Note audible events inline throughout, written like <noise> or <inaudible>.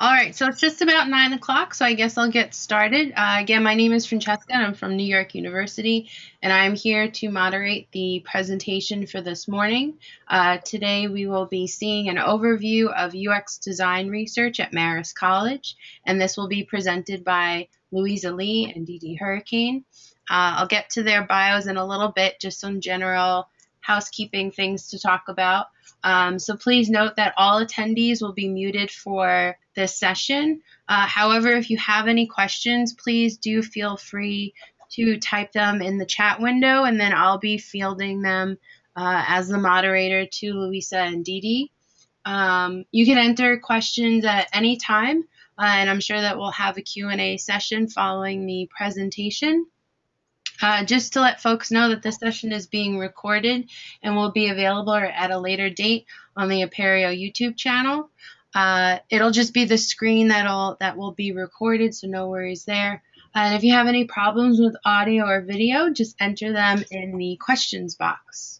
All right, so it's just about nine o'clock, so I guess I'll get started. Uh, again, my name is Francesca, and I'm from New York University, and I'm here to moderate the presentation for this morning. Uh, today, we will be seeing an overview of UX design research at Marist College, and this will be presented by Louisa Lee and Dee Dee Hurricane. Uh, I'll get to their bios in a little bit, just some general housekeeping things to talk about. Um, so please note that all attendees will be muted for this session. Uh, however, if you have any questions, please do feel free to type them in the chat window and then I'll be fielding them uh, as the moderator to Louisa and Dee. Um, you can enter questions at any time uh, and I'm sure that we'll have a Q&A session following the presentation. Uh, just to let folks know that this session is being recorded and will be available at a later date on the Apereo YouTube channel. Uh, it'll just be the screen that'll that will be recorded, so no worries there. And if you have any problems with audio or video, just enter them in the questions box.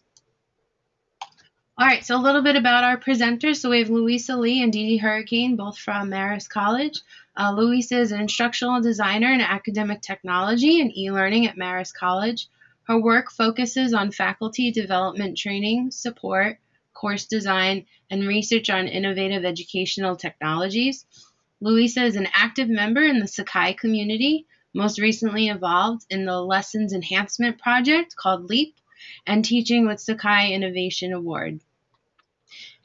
All right, so a little bit about our presenters. So we have Louisa Lee and Dee Dee Hurricane, both from Marist College. Uh, Louisa is an instructional designer in academic technology and e-learning at Marist College. Her work focuses on faculty development training, support, course design, and research on innovative educational technologies. Louisa is an active member in the Sakai community, most recently involved in the Lessons Enhancement Project called LEAP and teaching with Sakai Innovation Award.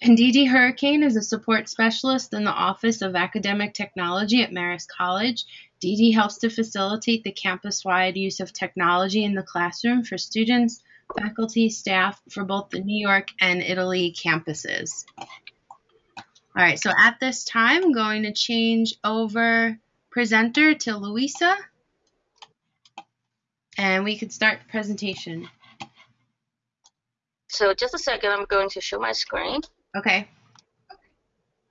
Dee Hurricane is a support specialist in the Office of Academic Technology at Marist College. Dee helps to facilitate the campus-wide use of technology in the classroom for students, faculty, staff for both the New York and Italy campuses. All right, so at this time, I'm going to change over presenter to Louisa. And we can start the presentation. So just a second, I'm going to show my screen. Okay.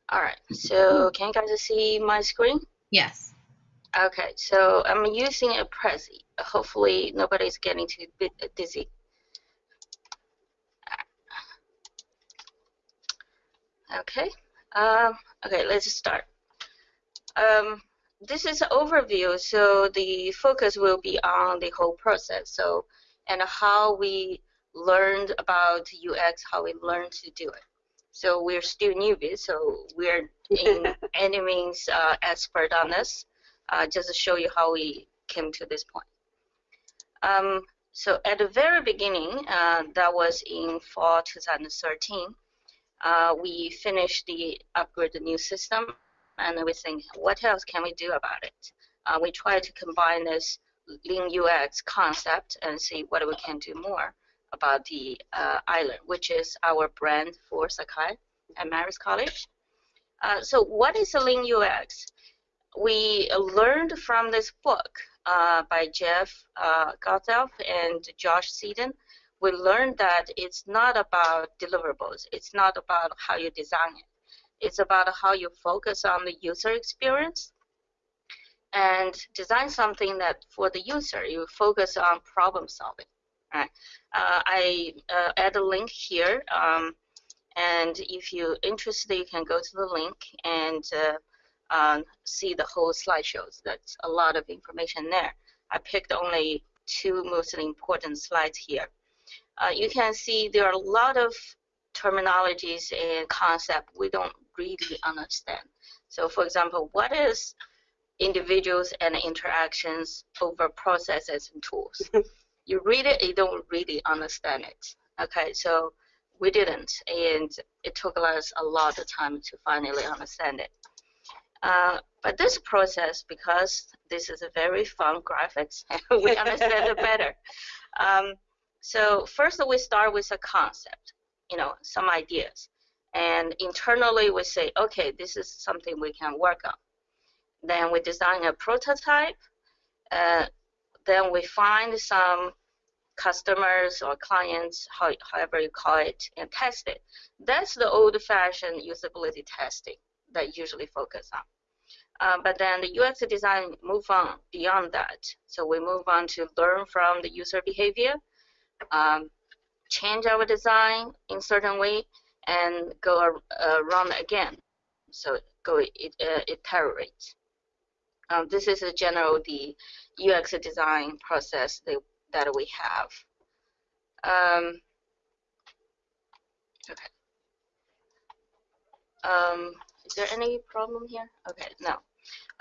All right, so can you guys see my screen? Yes. Okay, so I'm using a Prezi. Hopefully nobody's getting too dizzy. Okay, um, okay, let's start. Um, this is an overview, so the focus will be on the whole process. So, and how we learned about UX, how we learned to do it. So we're still newbies, so we're in <laughs> any means uh, expert on this. Uh, just to show you how we came to this point. Um, so at the very beginning, uh, that was in fall 2013, uh, we finished the upgrade the new system, and we think, what else can we do about it? Uh, we try to combine this Lean UX concept and see what we can do more about the uh, iLearn, which is our brand for Sakai at Marist College. Uh, so what is a Lean UX? We learned from this book uh, by Jeff uh, and Josh Seiden. We learned that it's not about deliverables. It's not about how you design it. It's about how you focus on the user experience and design something that for the user you focus on problem solving. Right. Uh, I uh, add a link here, um, and if you're interested, you can go to the link and uh, um, see the whole slideshows. That's a lot of information there. I picked only two most important slides here. Uh, you can see there are a lot of terminologies and concepts we don't really understand. So, for example, what is individuals and interactions over processes and tools? <laughs> you read it, you don't really understand it. Okay, so we didn't, and it took us a lot of time to finally understand it. Uh, but this process, because this is a very fun graphics, <laughs> we understand it better. Um, so first we start with a concept, you know, some ideas. And internally we say, okay, this is something we can work on. Then we design a prototype. Uh, then we find some customers or clients, how, however you call it, and test it. That's the old-fashioned usability testing that usually focus on. Uh, but then the UX design move on beyond that. So we move on to learn from the user behavior, um, change our design in certain way, and go around again so go it, uh, iterate. Um, this is a general the UX design process that, that we have. Um, okay. Um, is there any problem here? Okay, no.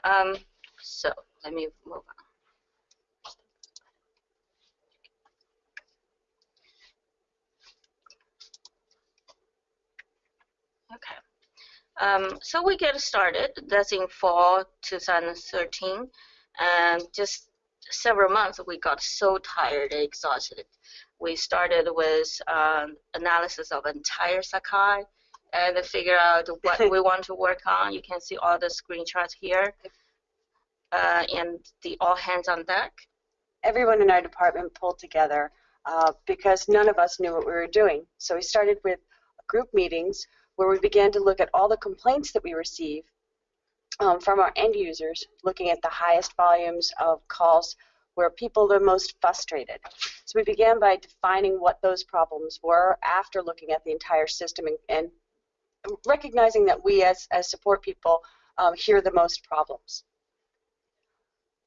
Um, so let me move on. Okay. Um, so we get started. That's in fall 2013, and just several months we got so tired and exhausted. We started with um, analysis of entire Sakai and figure out what <laughs> we want to work on. You can see all the screenshots here, uh, and the all hands on deck. Everyone in our department pulled together uh, because none of us knew what we were doing. So we started with group meetings where we began to look at all the complaints that we receive um, from our end users, looking at the highest volumes of calls where people are most frustrated. So we began by defining what those problems were after looking at the entire system and, and recognizing that we as, as support people um, hear the most problems.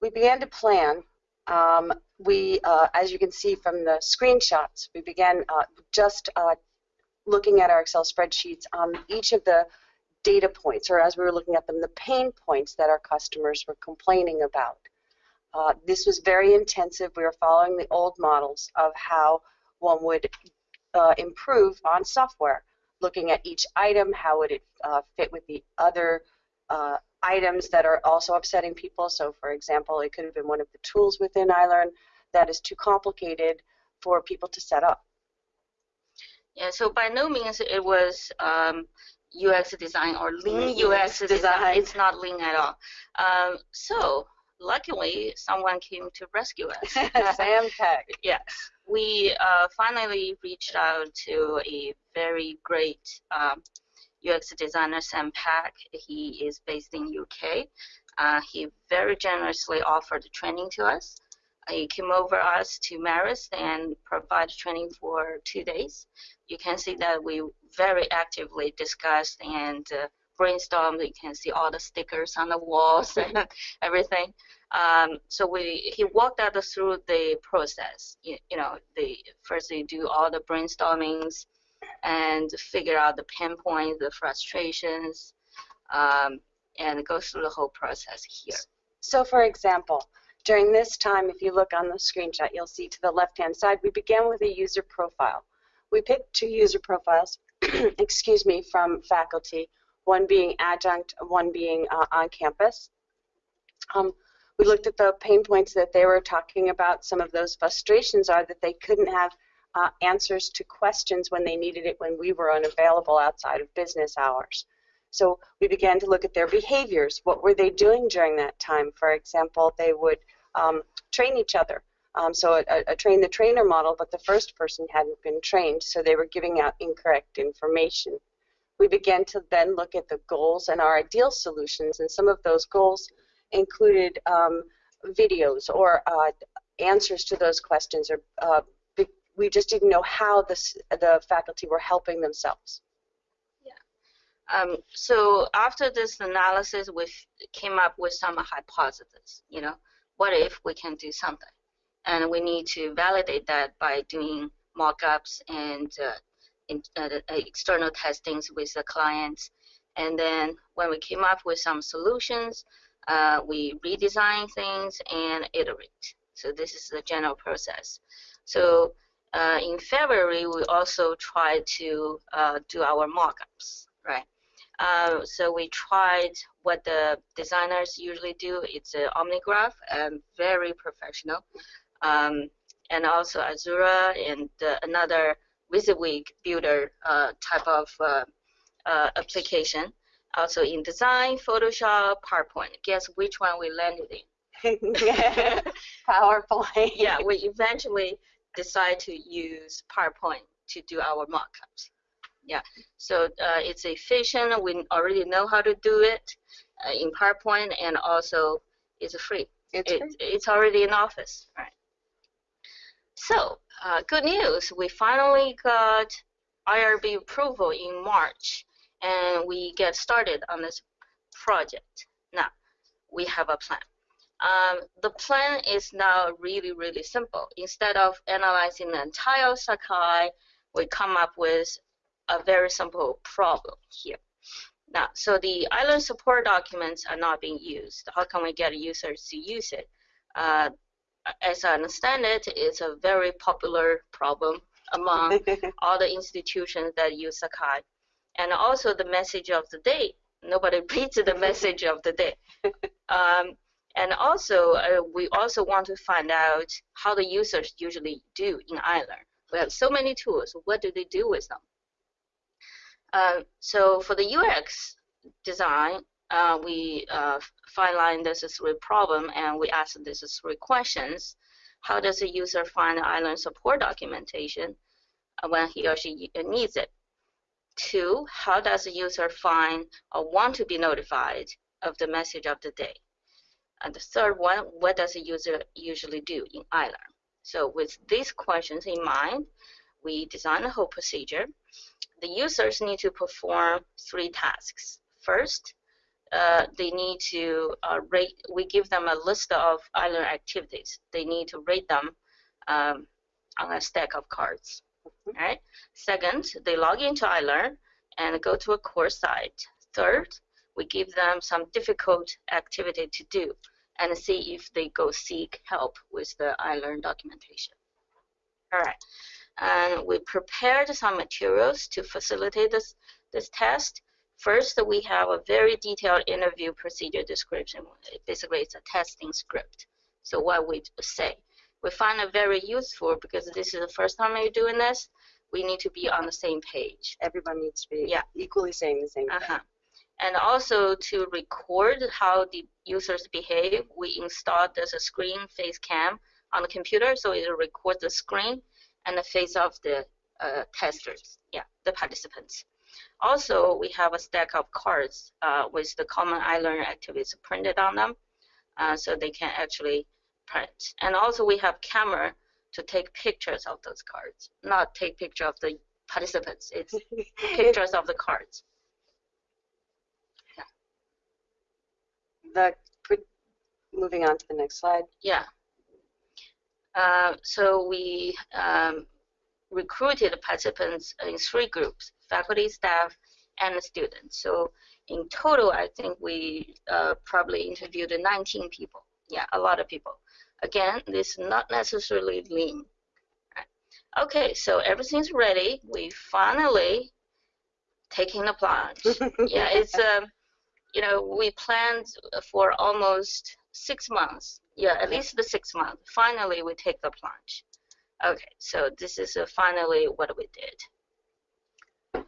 We began to plan. Um, we, uh, as you can see from the screenshots, we began uh, just uh, looking at our Excel spreadsheets on each of the data points, or as we were looking at them, the pain points that our customers were complaining about. Uh, this was very intensive. We were following the old models of how one would uh, improve on software, looking at each item, how would it uh, fit with the other uh, items that are also upsetting people. So, for example, it could have been one of the tools within iLearn that is too complicated for people to set up. Yeah, so by no means it was um, UX design or lean UX design. It's not lean at all. Um, so luckily, someone came to rescue us. <laughs> Sam Peck. <laughs> yes, we uh, finally reached out to a very great um, UX designer, Sam Pack. He is based in UK. Uh, he very generously offered training to us. He came over us to Marist and provided training for two days. You can see that we very actively discussed and uh, brainstormed. You can see all the stickers on the walls <laughs> and everything. Um, so we he walked us through the process. You, you know, the first they do all the brainstormings and figure out the pain points, the frustrations, um, and go through the whole process here. So, for example, during this time, if you look on the screenshot, you'll see to the left-hand side, we began with a user profile. We picked two user profiles, <clears throat> excuse me, from faculty, one being adjunct, one being uh, on campus. Um, we looked at the pain points that they were talking about. Some of those frustrations are that they couldn't have uh, answers to questions when they needed it when we were unavailable outside of business hours. So we began to look at their behaviors. What were they doing during that time? For example, they would um, train each other. Um, so a, a, train the trainer model, but the first person hadn't been trained, so they were giving out incorrect information. We began to then look at the goals and our ideal solutions, and some of those goals included um, videos or uh, answers to those questions, or uh, we just didn't know how the faculty were helping themselves. Um, so after this analysis, we came up with some hypotheses. You know, what if we can do something? And we need to validate that by doing mock-ups and uh, in, uh, external testings with the clients. And then when we came up with some solutions, uh, we redesign things and iterate. So this is the general process. So uh, in February, we also tried to uh, do our mock-ups, right? Uh, so we tried what the designers usually do. It's an OmniGraffle, and very professional. Um, and also Axure and uh, another WYSIWYG builder uh, type of uh, uh, application. Also InDesign, Photoshop, PowerPoint. Guess which one we landed in? <laughs> <laughs> PowerPoint. yeah, we eventually decided to use PowerPoint to do our mockups. Yeah, so uh, it's efficient. We already know how to do it uh, in PowerPoint, and also it's free. It's, it, free. it's already in Office, right? So, uh, good news. We finally got IRB approval in March, and we get started on this project. Now, we have a plan. Um, the plan is now really, really simple. Instead of analyzing the entire Sakai, we come up with a very simple problem here. Now, so the iLearn support documents are not being used. How can we get users to use it? Uh, as I understand it, it's a very popular problem among <laughs> all the institutions that use Sakai. And also the message of the day. Nobody <laughs> reads the message of the day. <laughs> Um, and also, uh, we also want to find out how the users usually do in iLearn. We have so many tools. What do they do with them? Uh, so for the UX design, uh, we uh, finalized this three problem and we ask this three questions. How does the user find iLearn support documentation when he or she needs it? Two, how does the user find or want to be notified of the message of the day? And the third one, what does the user usually do in iLearn? So with these questions in mind, we design the whole procedure. The users need to perform three tasks. First, uh, they need to uh, rate, we give them a list of iLearn activities. They need to rate them um, on a stack of cards. Mm-hmm. Right. Second, they log into iLearn and go to a course site. Third, we give them some difficult activity to do and see if they go seek help with the iLearn documentation. All right, and we prepared some materials to facilitate this, this test. First, we have a very detailed interview procedure description. Basically, it's a testing script. So what we say, we find it very useful because this is the first time you're doing this. We need to be on the same page. Everyone needs to be yeah. equally saying the same uh -huh. And also to record how the users behave, we installed this screen face cam on the computer, so it records the screen and the face of the uh, testers, yeah, the participants. Also, we have a stack of cards uh, with the common iLearn activities printed on them, uh, so they can actually print. And also, we have camera to take pictures of those cards, not take picture of the participants. It's <laughs> pictures of the cards. Yeah. the moving on to the next slide. Yeah. Uh, so we um, recruited participants in three groups, faculty, staff, and students. So in total, I think we uh, probably interviewed 19 people. Yeah, a lot of people. Again, this is not necessarily lean. Right. Okay, so everything's ready. We finally taking the plunge. <laughs> yeah, it's um, you know, we planned for almost six months. Yeah, at least the six months. Finally, we take the plunge. Okay, so this is uh, finally what we did.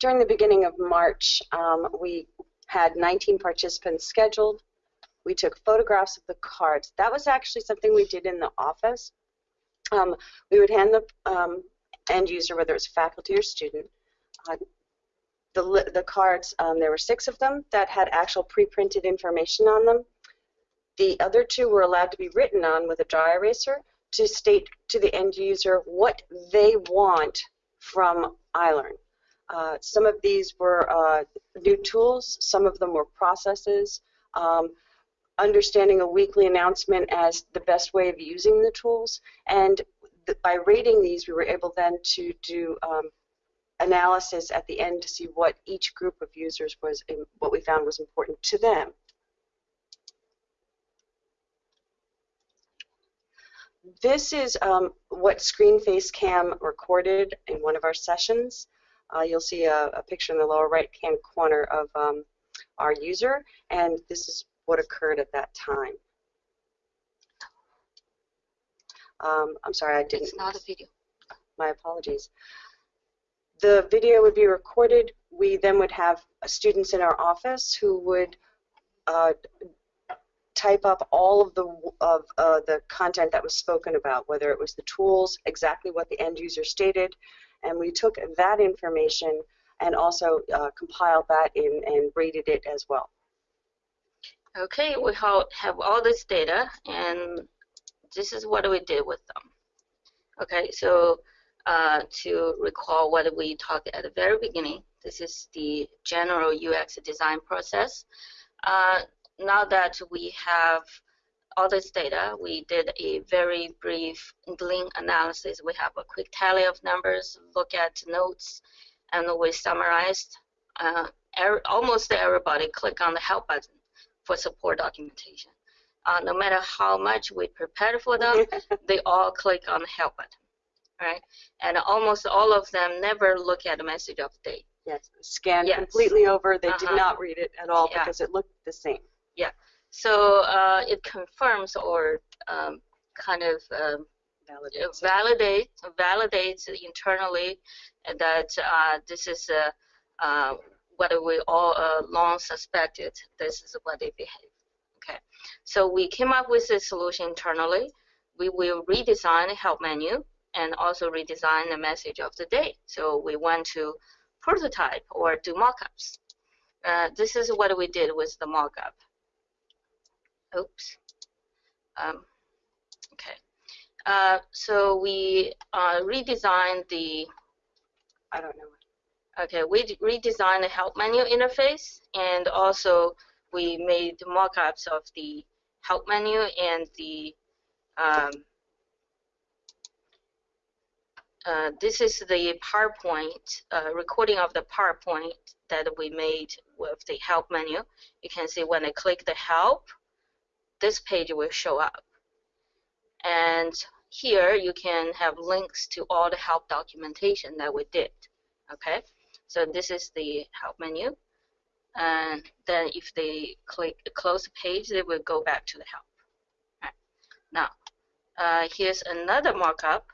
During the beginning of March, um, we had 19 participants scheduled. We took photographs of the cards. That was actually something we did in the office. Um, we would hand the um, end user, whether it's faculty or student, uh, the, the cards, um, there were six of them that had actual pre-printed information on them. The other two were allowed to be written on with a dry eraser to state to the end user what they want from iLearn. Uh, some of these were uh, new tools, some of them were processes, um, understanding a weekly announcement as the best way of using the tools, and th by rating these, we were able then to do um, analysis at the end to see what each group of users was, what we found was important to them. This is um, what ScreenFaceCam recorded in one of our sessions. Uh, you'll see a, a, picture in the lower right-hand corner of um, our user, and this is what occurred at that time. Um, I'm sorry, I didn't. It's not a video. My apologies the video would be recorded. We then would have students in our office who would uh, type up all of the of uh, the content that was spoken about, whether it was the tools, exactly what the end user stated, and we took that information and also uh, compiled that in and rated it as well. Okay, we have all this data, and this is what we did with them. Okay, so uh, to recall what we talked at the very beginning. This is the general UX design process. Uh, now that we have all this data, we did a very brief Glean analysis. We have a quick tally of numbers, look at notes, and we summarized. Uh, er almost everybody click on the help button for support documentation. Uh, no matter how much we prepared for them, <laughs> they all click on the help button, right? And almost all of them never look at the message of the day. Yes, scanned Yes. completely over. They did Uh-huh. not read it at all Yeah. because it looked the same. So uh, it confirms or um, kind of um, Validates. validate validates internally that uh, this is uh, uh, what we all uh, long suspected. This is what they behave. Okay, so we came up with a solution internally. We will redesign the help menu and also redesign the message of the day. So we want to prototype or do mockups. Uh, this is what we did with the mockup. Oops. Um, okay. Uh, so we uh, redesigned the I don't know. okay we redesigned the help menu interface and also we made mock-ups of the help menu and the um, uh, this is the PowerPoint uh, recording of the PowerPoint that we made with the help menu. You can see when I click the help, this page will show up. And here you can have links to all the help documentation that we did. Okay, so this is the help menu. And then if they click close the page, they will go back to the help. Right. Now, uh, here's another markup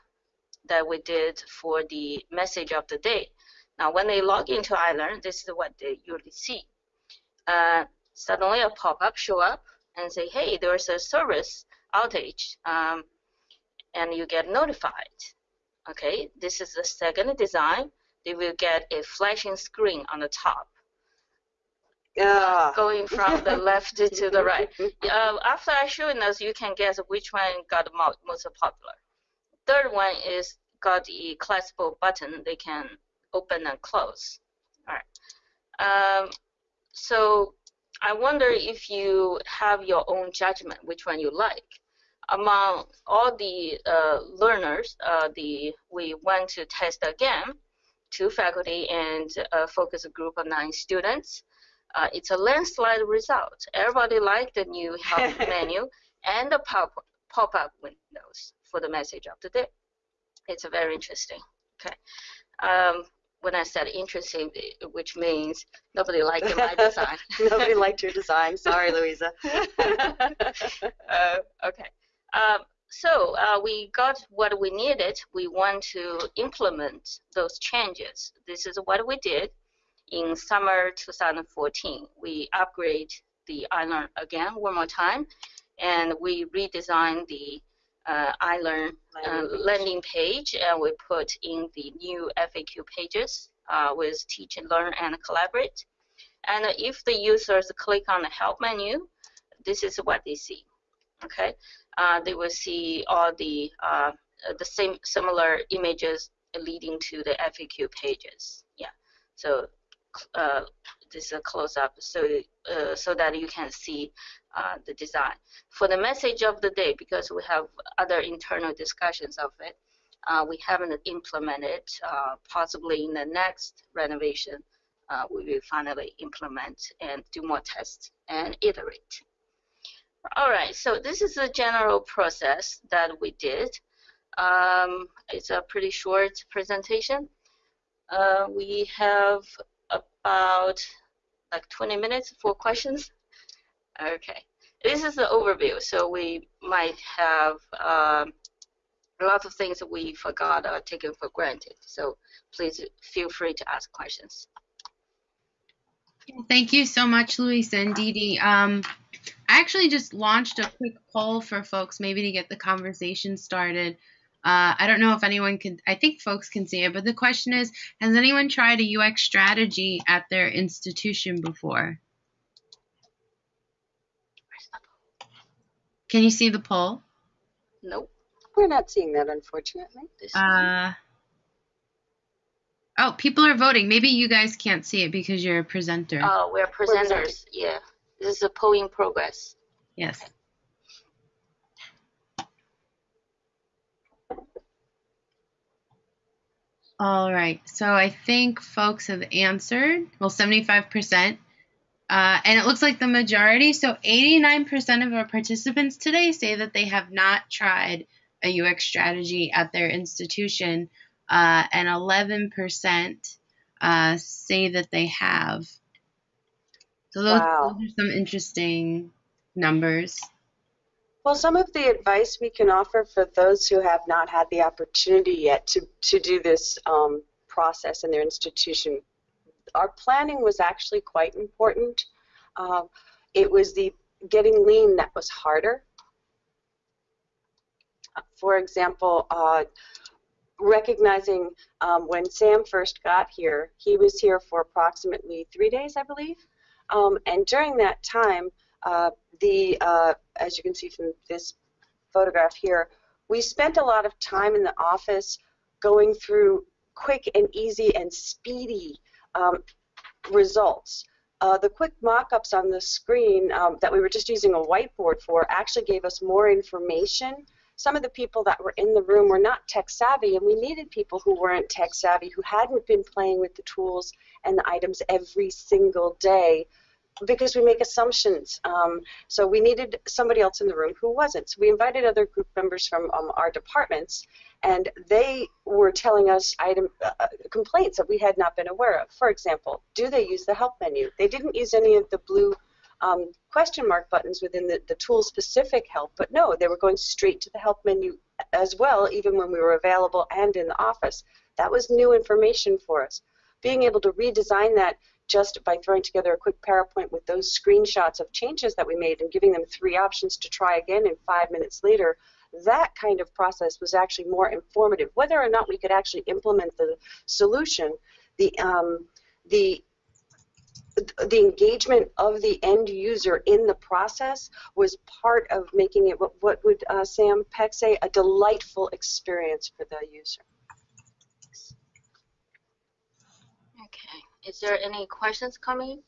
that we did for the message of the day. Now, when they log into iLearn, this is what they usually see. Uh, suddenly, a pop-up show up and say, "Hey, there's a service outage," um, and you get notified. Okay, this is the second design. They will get a flashing screen on the top, Ah. going from the <laughs> left to the right. Uh, after I showing us, you can guess which one got mo- most popular. Third one is got the collapsible button. They can open and close. All right. Um, so I wonder if you have your own judgment, which one you like. Among all the uh, learners, uh, the we went to test again, two faculty and focus a focus group of nine students. Uh, it's a landslide result. Everybody liked the new help <laughs> menu and the pop pop-up windows for the message of the day. It's a very interesting. Okay. Um, when I said interesting, which means nobody liked my <laughs> design. Nobody liked your <laughs> design. Sorry, Louisa. <laughs> uh, okay. Um, so uh, we got what we needed. We want to implement those changes. This is what we did in summer 2014. We upgrade the iLearn again one more time, and we redesigned the uh, iLearn uh, Landing page. and we put in the new FAQ pages uh, with Teach and Learn and Collaborate. And if the users click on the Help menu, this is what they see. Okay, uh, they will see all the uh, the same similar images leading to the FAQ pages. Yeah, so uh, this is a close up, so uh, so that you can see uh, the design for the message of the day because we have other internal discussions of it. Uh, we haven't implemented. Uh, possibly in the next renovation, uh, we will finally implement and do more tests and iterate. All right, so this is the general process that we did. Um, it's a pretty short presentation. Uh, we have about like 20 minutes for questions. Okay, this is the overview. So we might have um, a lot of things that we forgot or taken for granted. So please feel free to ask questions. Thank you so much, Luis and Didi. Um, I actually just launched a quick poll for folks, maybe to get the conversation started. Uh, I don't know if anyone can, I think folks can see it, but the question is Has anyone tried a UX strategy at their institution before? Can you see the poll? Nope. We're not seeing that, unfortunately. This Uh, Oh, people are voting. Maybe you guys can't see it because you're a presenter. Oh, we're presenters. Yeah. This is a polling progress. Yes. All right. So I think folks have answered. Well, 75%. Uh, and it looks like the majority, so 89% of our participants today say that they have not tried a UX strategy at their institution, uh, and 11% uh, say that they have. So those, Wow. those are some interesting numbers. Well, some of the advice we can offer for those who have not had the opportunity yet to, to do this um, process in their institution, our planning was actually quite important. Um, it was the getting lean that was harder. For example, uh, recognizing um, when Sam first got here, he was here for approximately three days, I believe. Um, and during that time, uh, the uh, as you can see from this photograph here, we spent a lot of time in the office going through quick and easy and speedy um, results. Uh, the quick mock-ups on the screen um, that we were just using a whiteboard for actually gave us more information. Some of the people that were in the room were not tech savvy, and we needed people who weren't tech savvy, who hadn't been playing with the tools and the items every single day because we make assumptions. Um, so we needed somebody else in the room who wasn't. So we invited other group members from um, our departments, and they were telling us item uh, complaints that we had not been aware of. For example, do they use the help menu? They didn't use any of the blue um, question mark buttons within the, the tool specific help, but no, they were going straight to the help menu as well, even when we were available and in the office. That was new information for us. Being able to redesign that just by throwing together a quick PowerPoint with those screenshots of changes that we made and giving them three options to try again in five minutes later, that kind of process was actually more informative. Whether or not we could actually implement the solution, the um, the the engagement of the end user in the process was part of making it what, what would uh, Sam Peck say a delightful experience for the user. Is there any questions coming?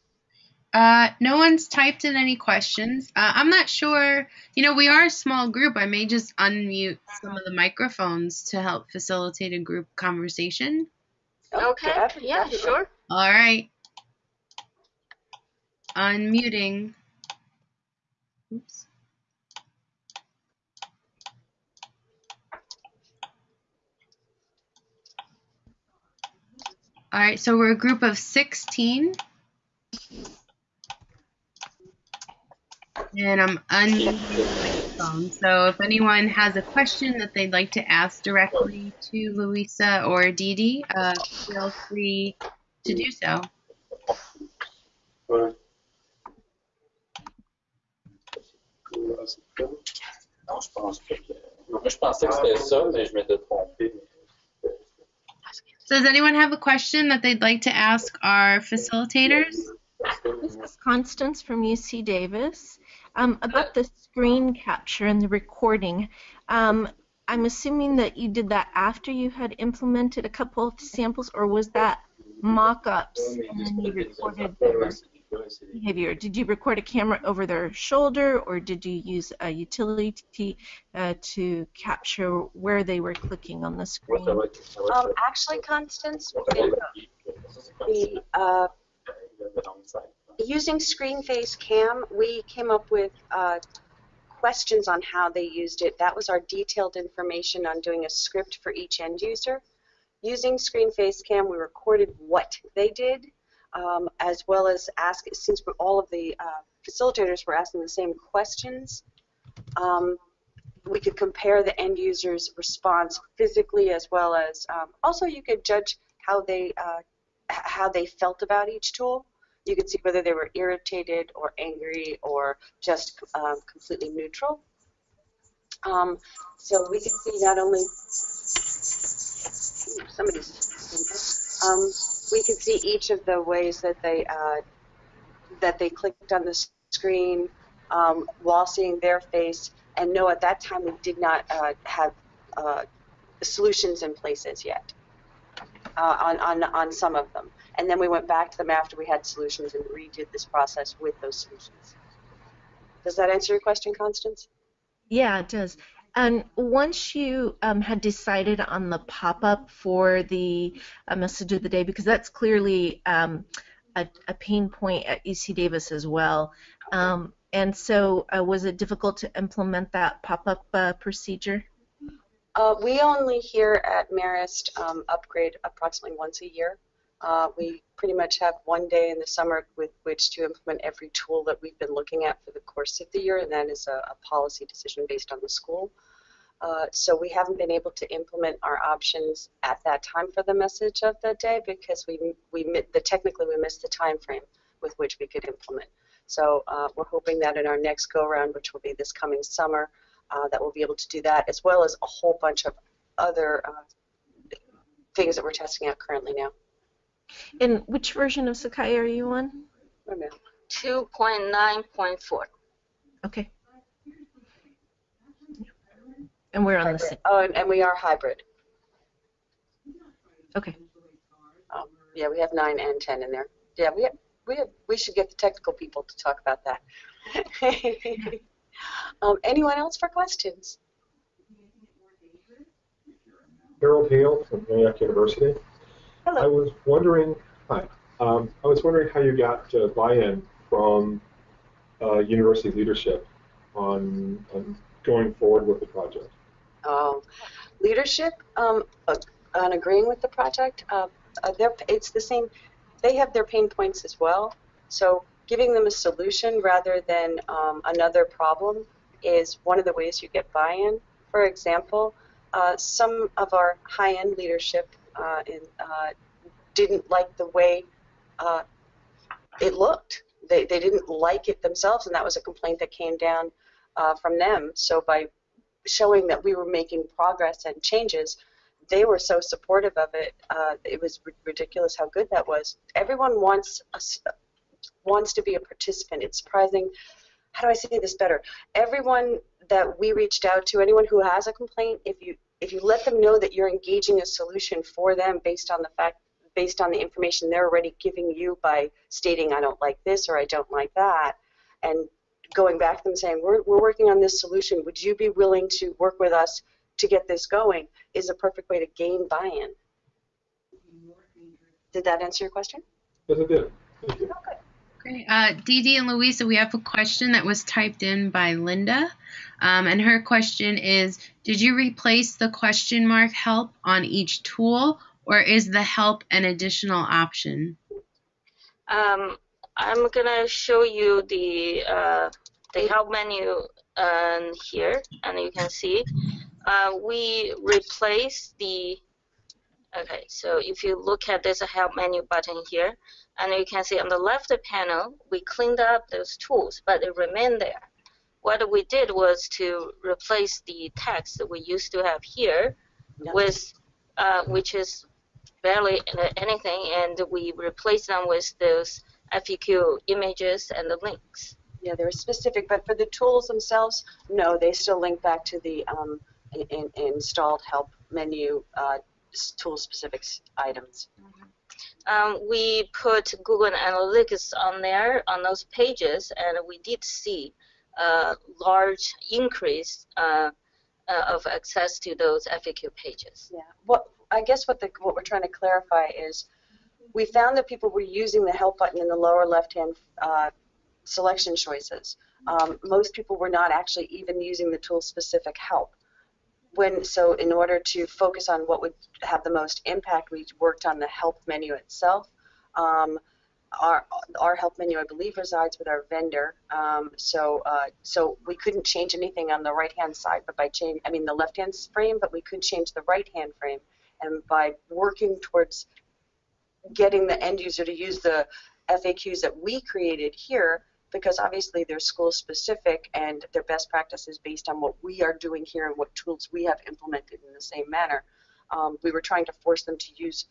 Uh, no one's typed in any questions. Uh, I'm not sure. You know, we are a small group. I may just unmute some of the microphones to help facilitate a group conversation. Okay. definitely, Yeah, sure. All right. Unmuting. All right, so we're a group of 16. And I'm unmuting the microphone. So if anyone has a question that they'd like to ask directly to Louisa or Dee Dee, uh, feel free to do so. Non, je pense pas que. Moi, je pensais que c'était ça, mais je m'étais trompé. So does anyone have a question that they'd like to ask our facilitators? This is Constance from UC Davis. Um, about the screen capture and the recording, um, I'm assuming that you did that after you had implemented a couple of samples, or was that mock-ups and then you recorded their behavior? Did you record a camera over their shoulder, or did you use a utility uh, to capture where they were clicking on the screen? Um, actually, Constance, the, uh, using Screen Face Cam, we came up with uh, questions on how they used it. That was our detailed information on doing a script for each end user. Using Screen Face Cam, we recorded what they did, um, as well as ask, since all of the uh, facilitators were asking the same questions, um, we could compare the end user's response physically as well as um, also you could judge how they uh, how they felt about each tool. You could see whether they were irritated or angry or just um, completely neutral. Um, so we could see not only Ooh, somebody's we could see each of the ways that they uh, that they clicked on the screen um, while seeing their face. And no, at that time we did not uh, have uh, solutions in place as yet. uh, on, on, on some of them. And then we went back to them after we had solutions and redid this process with those solutions. Does that answer your question, Constance? Yeah, it does. And once you um, had decided on the pop-up for the uh, message of the day, because that's clearly um, a, a, pain point at UC Davis as well, um, and so uh, was it difficult to implement that pop-up uh, procedure? Uh, we only here at Marist um, upgrade approximately once a year. Uh, we pretty much have one day in the summer with which to implement every tool that we've been looking at for the course of the year, and that is a, a policy decision based on the school. Uh, so we haven't been able to implement our options at that time for the message of the day because we we the technically we missed the time frame with which we could implement. So uh, we're hoping that in our next go round, which will be this coming summer, uh, that we'll be able to do that as well as a whole bunch of other uh, things that we're testing out currently now. And which version of Sakai are you on? 2.9.4. Okay. And we're on hybrid. the same. Oh, and, and, we are hybrid. Okay. Um, yeah, we have 9 and 10 in there. Yeah, we have, we have, we should get the technical people to talk about that. <laughs> um, anyone else for questions? Harold Hale from Antioch University. Hello. I was wondering, hi, um, I was wondering how you got uh, buy-in from uh, university leadership on, on, going forward with the project. Um, leadership um, uh, on agreeing with the project, uh, uh it's the same. They have their pain points as well. So giving them a solution rather than um, another problem is one of the ways you get buy-in. For example, uh, some of our high-end leadership uh, uh, didn't like the way uh, it looked. They, they didn't like it themselves, and that was a complaint that came down uh, from them. So by showing that we were making progress and changes, they were so supportive of it. Uh, it was ridiculous how good that was. Everyone wants a, wants to be a participant. It's surprising. How do I say this better? Everyone that we reached out to, anyone who has a complaint, if you if you let them know that you're engaging a solution for them based on the fact based on the information they're already giving you by stating I don't like this or I don't like that and going back to them saying we're, we're working on this solution. Would you be willing to work with us to get this going? is a perfect way to gain buy-in. Did that answer your question? Yes it did. Thank you. Okay. Great. Uh, Dee Dee and Louisa, we have a question that was typed in by Linda. Um, and her question is Did you replace the question mark help on each tool, or is the help an additional option? Um, I'm going to show you the, uh, the help menu um, here, and you can see. Uh, we replace the Okay, so if you look at this help menu button here, and you can see on the left panel, we cleaned up those tools, but they remain there. What we did was to replace the text that we used to have here with, uh, which is barely anything, and we replaced them with those FAQ images and the links. Yeah, they're specific, but for the tools themselves, no, they still link back to the um, in, in installed help menu uh, tool-specific items. Um, we put Google Analytics on there on those pages, and we did see a large increase uh, uh, of access to those FAQ pages. Yeah. What I guess what the what we're trying to clarify is we found that people were using the help button in the lower left-hand uh, selection choices. Um, most people were not actually even using the tool-specific help when so in order to focus on what would have the most impact, we worked on the help menu itself. Um, our our help menu, I believe, resides with our vendor. Um, so uh, so we couldn't change anything on the right hand side, but by change, I mean the left hand frame, but we could change the right hand frame. And by working towards getting the end user to use the FAQs that we created here, because obviously they're school specific and their best practices based on what we are doing here and what tools we have implemented in the same manner. Um, we were trying to force them to use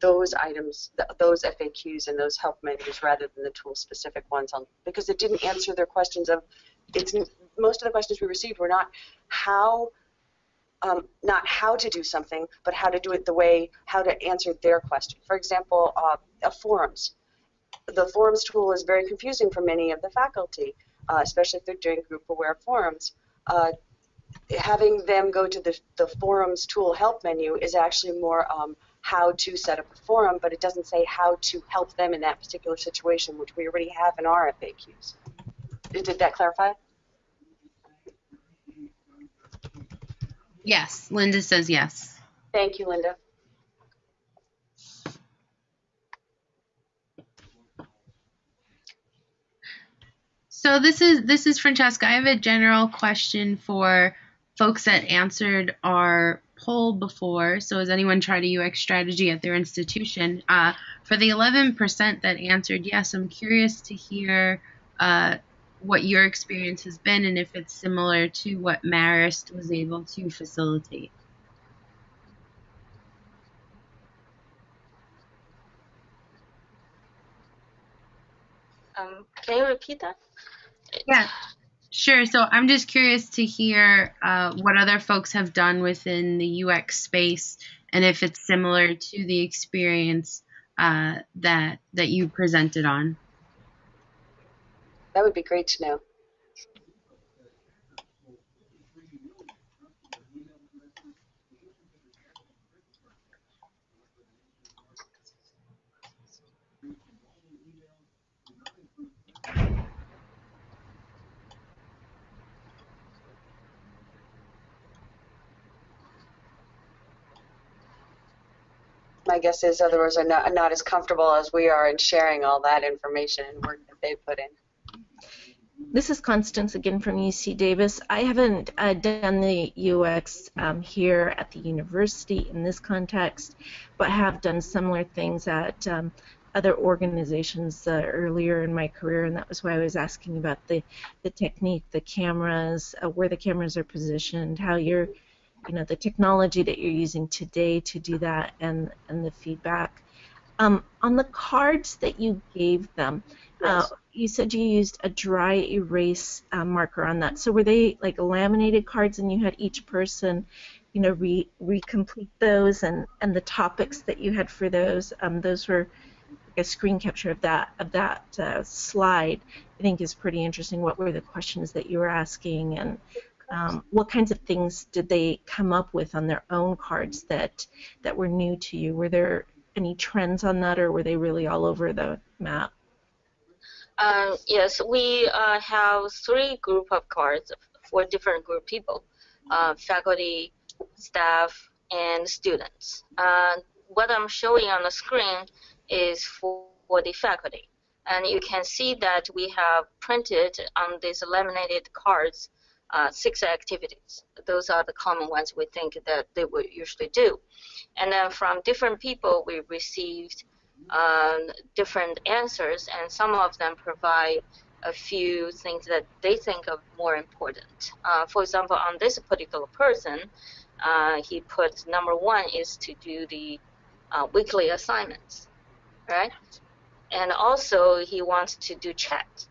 those items, th those FAQs and those help menus rather than the tool specific ones on, because it didn't answer their questions of, it's most of the questions we received were not how um, not how to do something, but how to do it the way, how to answer their question. For example, uh, forums. The forums tool is very confusing for many of the faculty, uh, especially if they're doing group-aware forums. Uh, having them go to the, the forums tool help menu is actually more um, how to set up a forum, but it doesn't say how to help them in that particular situation, which we already have in our FAQs. Did that clarify? Yes, Linda says yes. Thank you, Linda. So this is this is Francesca. I have a general question for folks that answered our poll before. So has anyone tried a UX strategy at their institution? Uh, for the 11% that answered yes, I'm curious to hear uh, what your experience has been and if it's similar to what Marist was able to facilitate. Um, can you repeat that? Yeah, sure. So I'm just curious to hear uh, what other folks have done within the UX space and if it's similar to the experience uh, that that you presented on. That would be great to know. My guess is others are not, not as comfortable as we are in sharing all that information and work that they put in. This is Constance again from UC Davis. I haven't uh, done the UX um, here at the university in this context, but have done similar things at um, other organizations uh, earlier in my career, and that was why I was asking about the, the technique, the cameras, uh, where the cameras are positioned, how you're, you know, the technology that you're using today to do that, and, and the feedback. Um, on the cards that you gave them, uh, yes. uh, you said you used a dry erase uh, marker on that. So were they like laminated cards, and you had each person, you know, re recomplete those, and and the topics that you had for those, um, those were like a screen capture of that of that uh, slide. I think is pretty interesting. What were the questions that you were asking, and um, what kinds of things did they come up with on their own cards that that were new to you? Were there any trends on that, or were they really all over the map? Uh, yes, we uh, have three group of cards for different group people, uh, faculty, staff, and students. Uh, what I'm showing on the screen is for, for the faculty. And you can see that we have printed on these laminated cards uh, six activities. Those are the common ones we think that they would usually do. And then from different people, we received um, different answers, and some of them provide a few things that they think are more important. Uh, for example, on this particular person, uh, he put number one is to do the uh, weekly assignments, right? And also he wants to do chat,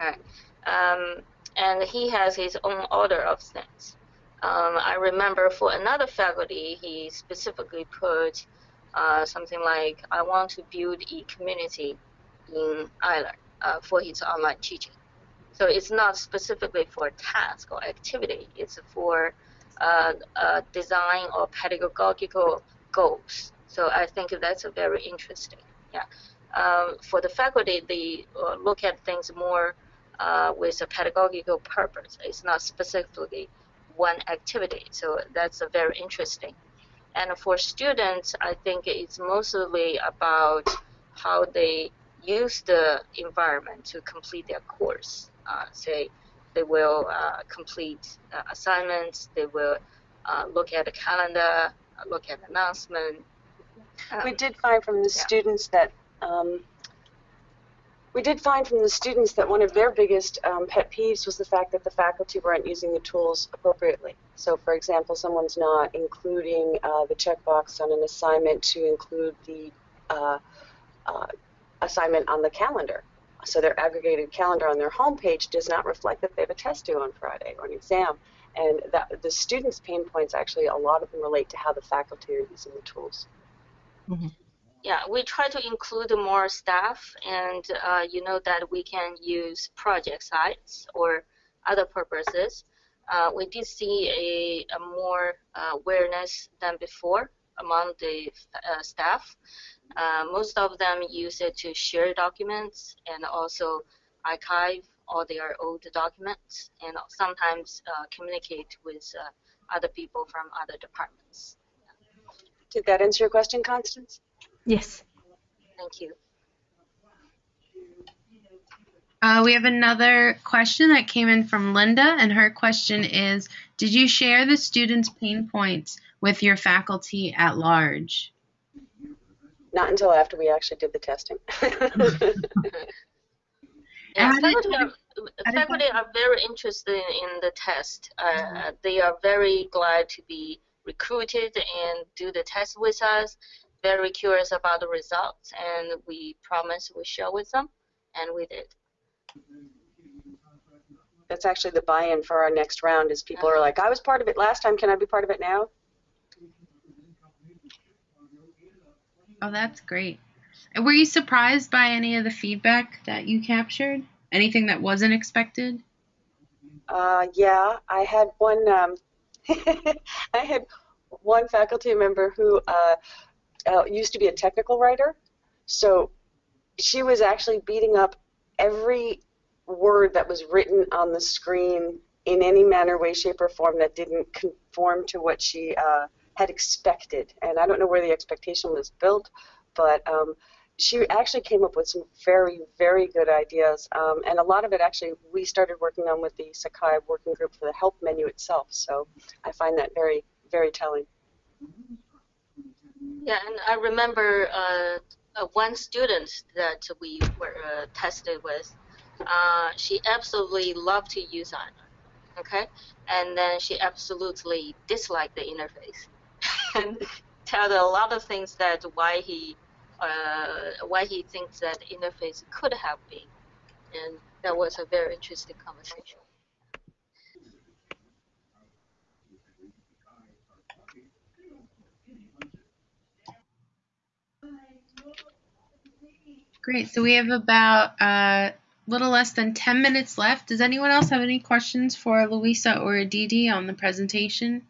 right? Um, and he has his own order of things. Um, I remember for another faculty, he specifically put uh, something like I want to build a community in iLearn uh, for his online teaching. So it's not specifically for task or activity. It's for uh, uh, design or pedagogical goals. So I think that's very interesting. Yeah. Um, for the faculty, they uh, look at things more uh, with a pedagogical purpose. It's not specifically one activity. So that's very interesting. And for students, I think it's mostly about how they use the environment to complete their course. Uh, say they will uh, complete uh, assignments, they will uh, look at the calendar, look at announcement. Um, we did find from the yeah. students that um, we did find from the students that one of their biggest um, pet peeves was the fact that the faculty weren't using the tools appropriately. So, for example, someone's not including uh, the checkbox on an assignment to include the uh, uh, assignment on the calendar. So their aggregated calendar on their homepage does not reflect that they have a test due on Friday or an exam. and that, the students' pain points actually a lot of them relate to how the faculty are using the tools. Yeah, we try to include more staff, and uh, you know that we can use project sites or other purposes. Uh, we did see a, a more uh, awareness than before among the uh, staff. Uh, most of them use it to share documents and also archive all their old documents and sometimes uh, communicate with other people from other departments. Did that answer your question, Constance? Yes. Thank you. Uh, we have another question that came in from Linda, and her question is Did you share the students' pain points with your faculty at large? Not until after we actually did the testing. Yeah, faculty, are, faculty are very interested in the test. Uh, they are very glad to be recruited and do the test with us. Very curious about the results, and we promised we share with them, and we did. That's actually the buy-in for our next round is people are like, I was part of it last time, can I be part of it now? Oh, that's great. And were you surprised by any of the feedback that you captured? Anything that wasn't expected? Uh, yeah, I had one. Um, <laughs> I had one faculty member who uh, uh, used to be a technical writer, so she was actually beating up every word that was written on the screen in any manner, way, shape, or form that didn't conform to what she uh, had expected. And I don't know where the expectation was built, but um, she actually came up with some very, very good ideas. Um, and a lot of it actually we started working on with the Sakai working group for the help menu itself. So I find that very, very telling. Yeah, and I remember uh, uh, one student that we were uh, tested with. Uh, she absolutely loved to use it, okay, and then she absolutely disliked the interface, <laughs> and tell a lot of things that why he uh, why he thinks that interface could have been, and that was a very interesting conversation. Great. So we have about a uh, little less than 10 minutes left. Does anyone else have any questions for Louisa or Aditi on the presentation?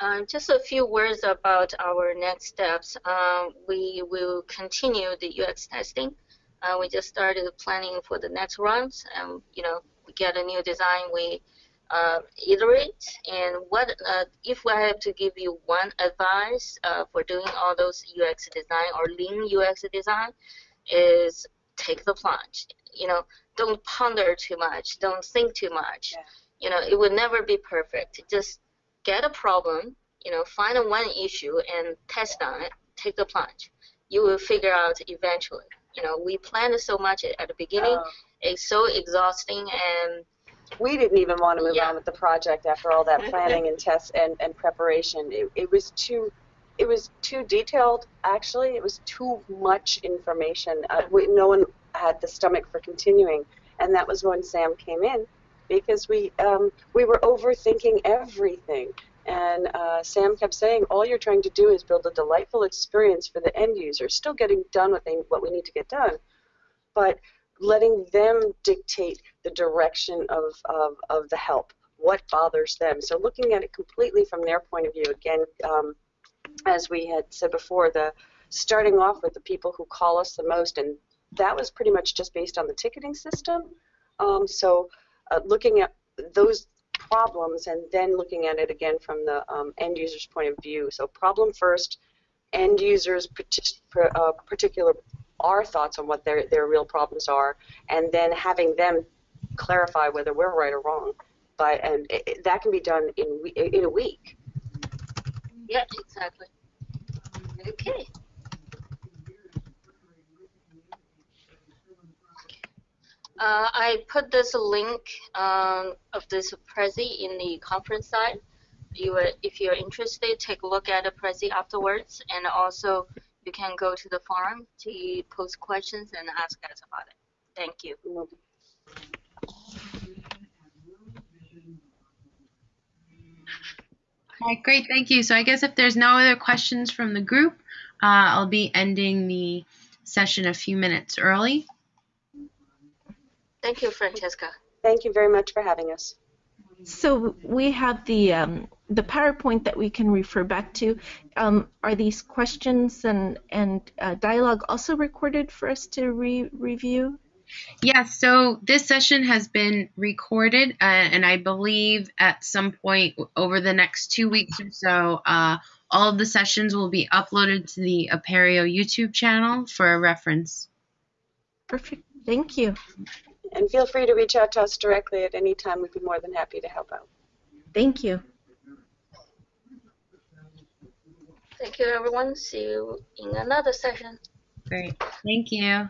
Um, just a few words about our next steps. Um, we will continue the UX testing. Uh, we just started planning for the next runs, and you know, we get a new design, we uh, iterate. And what uh, if I have to give you one advice uh, for doing all those UX design or lean UX design, is take the plunge. You know, don't ponder too much, don't think too much. Yeah. You know, it will never be perfect. Just get a problem, you know, find one issue and test on it, take the plunge. You will figure out eventually. You know, we planned so much at the beginning. Uh, It's so exhausting and we didn't even want to move Yeah. on with the project after all that <laughs> planning and tests and, and preparation. It, it was too it was too detailed. Actually, it was too much information. Uh, we, no one had the stomach for continuing, and that was when Sam came in because we um, we were overthinking everything. And uh, Sam kept saying, all you're trying to do is build a delightful experience for the end user, still getting done what, they, what we need to get done, but letting them dictate the direction of, of, of the help, what bothers them. So looking at it completely from their point of view, again, um, as we had said before, the starting off with the people who call us the most, and that was pretty much just based on the ticketing system. Um, so uh, looking at those problems and then looking at it again from the um, end user's point of view. So problem first, end users partic- uh, particular our thoughts on what their their real problems are, and then having them clarify whether we're right or wrong. But and it, that can be done in in a week. yeah, exactly. Okay. Uh, I put this link um, of this Prezi in the conference site. You, if you're interested, take a look at the Prezi afterwards, and also you can go to the forum to post questions and ask us about it. Thank you. Great, thank you. So I guess if there's no other questions from the group, uh, I'll be ending the session a few minutes early. Thank you, Francesca. Thank you very much for having us. So we have the um, the PowerPoint that we can refer back to. Um, are these questions and and uh, dialogue also recorded for us to re- review? Yes, so this session has been recorded, uh, and I believe at some point over the next two weeks or so, uh, all of the sessions will be uploaded to the Apereo YouTube channel for a reference. Perfect. Thank you. And feel free to reach out to us directly at any time. We'd be more than happy to help out. Thank you. Thank you, everyone. See you in another session. Great, thank you.